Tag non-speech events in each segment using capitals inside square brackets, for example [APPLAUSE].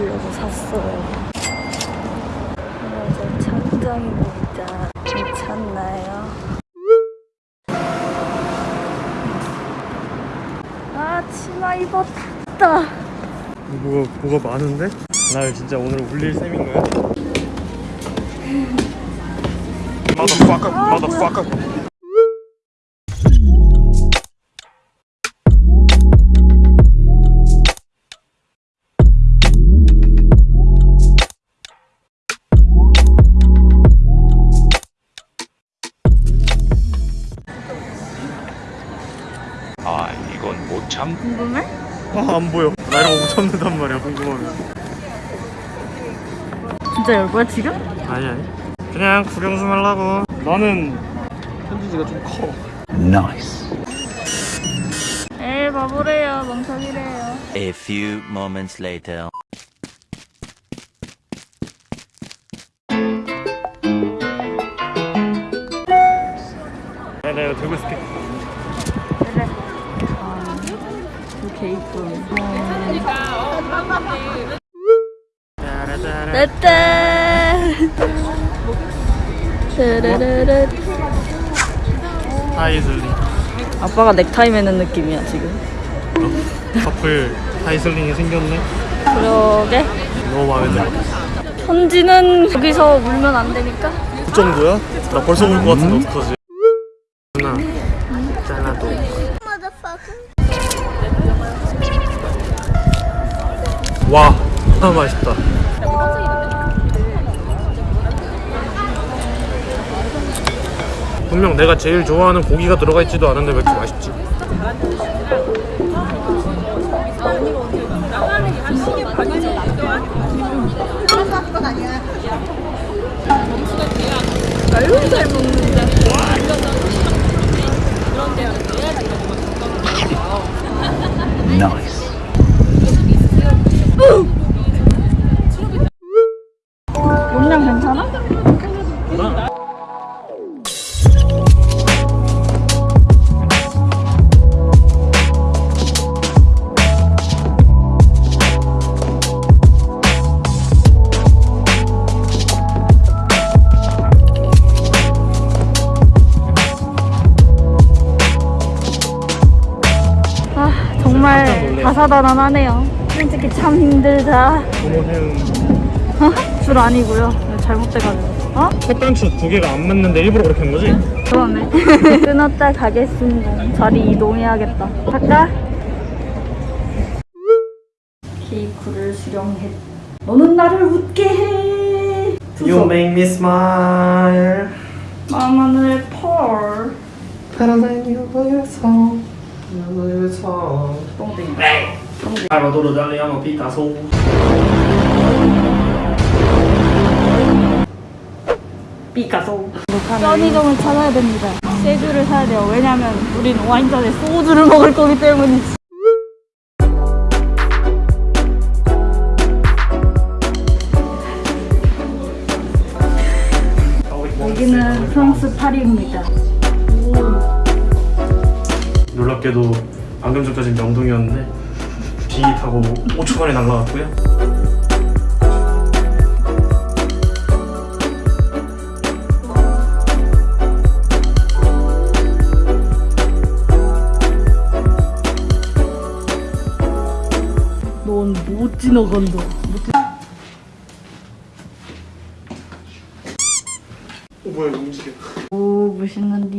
보여주려고 샀어요. 맞아, 천장입니다. 괜찮나요? 아, 치마 입었다. 뭐가 뭐가 많은데? 날 진짜 오늘 울릴 셈인 거야? 아, [LAUGHS] motherfucker. 아 안 보여. 나 이런 거못 참는단 말이야, 궁금하면. 진짜 열 거야, 지금? 아니, 아니. 그냥 구경 좀 하려고. 나는 편지지가 좀 커. 에이, 바보래요. 멍청이래요. A few moments later. 야, 나 이거 들고 있을게. 그래. 아, 이쁜. 짜라짜라. 따따. 따라라라. 하이슬링. 아빠가 넥타이 매는 느낌이야, 지금. 커플 하이슬링이 생겼네. 그러게. 너무 마음에 들어. 편지는 여기서 울면 안 되니까. 그 정도야? 나 벌써 울것 같은데 어떡하지? 와 아, 맛있다 분명 내가 제일 좋아하는 고기가 들어가 있지도 않은데 왜 이렇게 맛있지? 아유, 잘. 용량 괜찮아? 아, 정말. 다사다난하네요. 솔직히 참 힘들다. 고모새우 줄 아니고요. 잘못돼가지고. 어? 햇반추 두 개가 안 맞는데 일부러 그렇게 한 거지? 그러네. [LAUGHS] 끊었다 가겠습니다. 자리 이동해야겠다. 갈까? 케이크를 수령했. 너는 나를 웃게 해. You make me smile 마마늘 펄. 파란색 유부에서 유부에서 똥땡이. 알바도르 달리아노 피카소 피카소. 편의점을 찾아야 됩니다. 세주를 사야 돼요. 왜냐면 우린 와인잔에 소주를 먹을 거기 때문이지. 여기는 프랑스 파리입니다. 놀랍게도 방금 전까지 명동이었는데 타고 5초 만에 날라갔고요 넌 못 지나간다. 어 뭐야 이거 움직여 오, 멋있는데.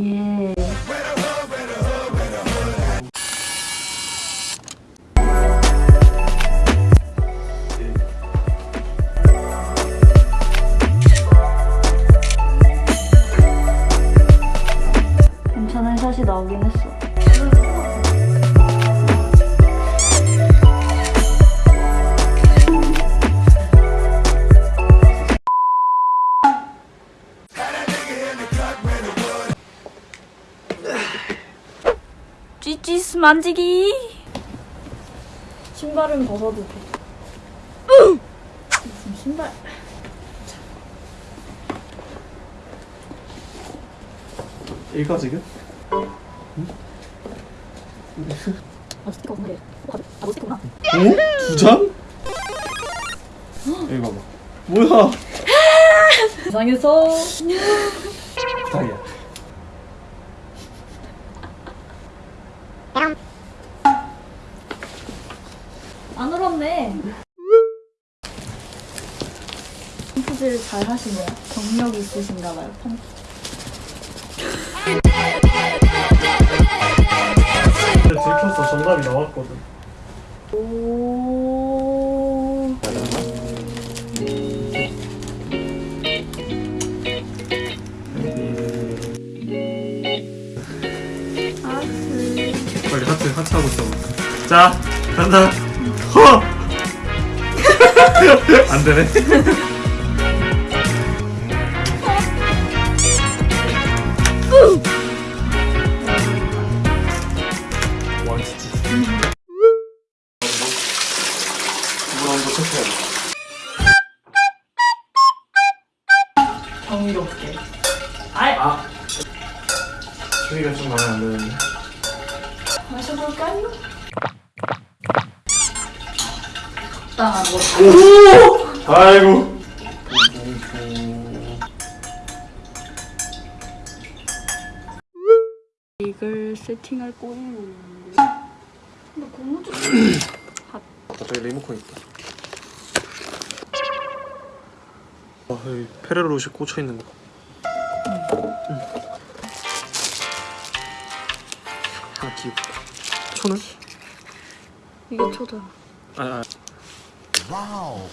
만지기. 신발은 벗어도 돼. 지금 신발. 읽어 지금? 아 스티커 없는데. 아, 아, 너 스티커구나. 오? 두 장? 이거 봐. 뭐야? [LAUGHS] 세상에서 부탁이야. 안 울었네. 펌프질 잘 하시네요. 경력이 있으신가 봐요. 펌프. 들켰어. 정답이 나왔거든. 빨리 하트 하트 하고 있어. 자 간다. 허. [LAUGHS] 안 되네. 정의롭게. 아이. 아. 주의가 좀 마음에 안 드는데. 마셔볼까요? 적당한 거. 아이고. 이걸 세팅할 꼬리는 있는데. 근데 고무줄. 갑자기 리모컨 있다. 와, 여기 페레로시 꽂혀 있는 거. 응. 하나 귀엽다. 초는? 이게 초잖아. 아, 아.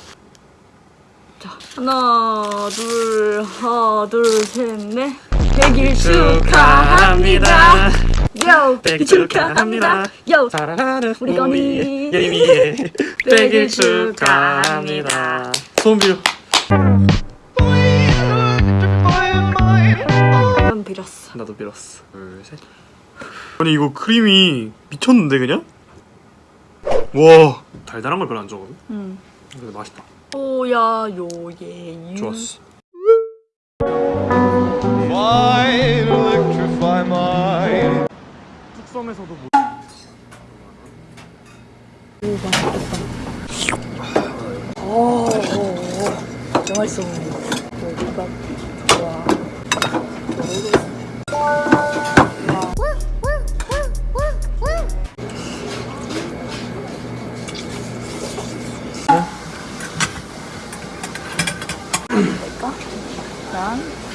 자, 하나, 둘, 하나, 둘, 셋, 넷. 백일 축하합니다. 요, 백일 축하합니다. 요, 사랑하는 우리 건이. 예림이의 [LAUGHS] 백일 백일 축하합니다. 소원 빌 빌었어. 나도 빌었어. 둘, 셋. 아니 이거 크림이 미쳤는데 그냥? 와 달달한 걸 별로 안 좋아하거든. 응. 근데 맛있다. 오야 요예 유. 좋았어. 숙섬에서도 뭐. 오 맛있겠다. 오, 오, 오. 맛있어 보이네. 여기가 될까? 난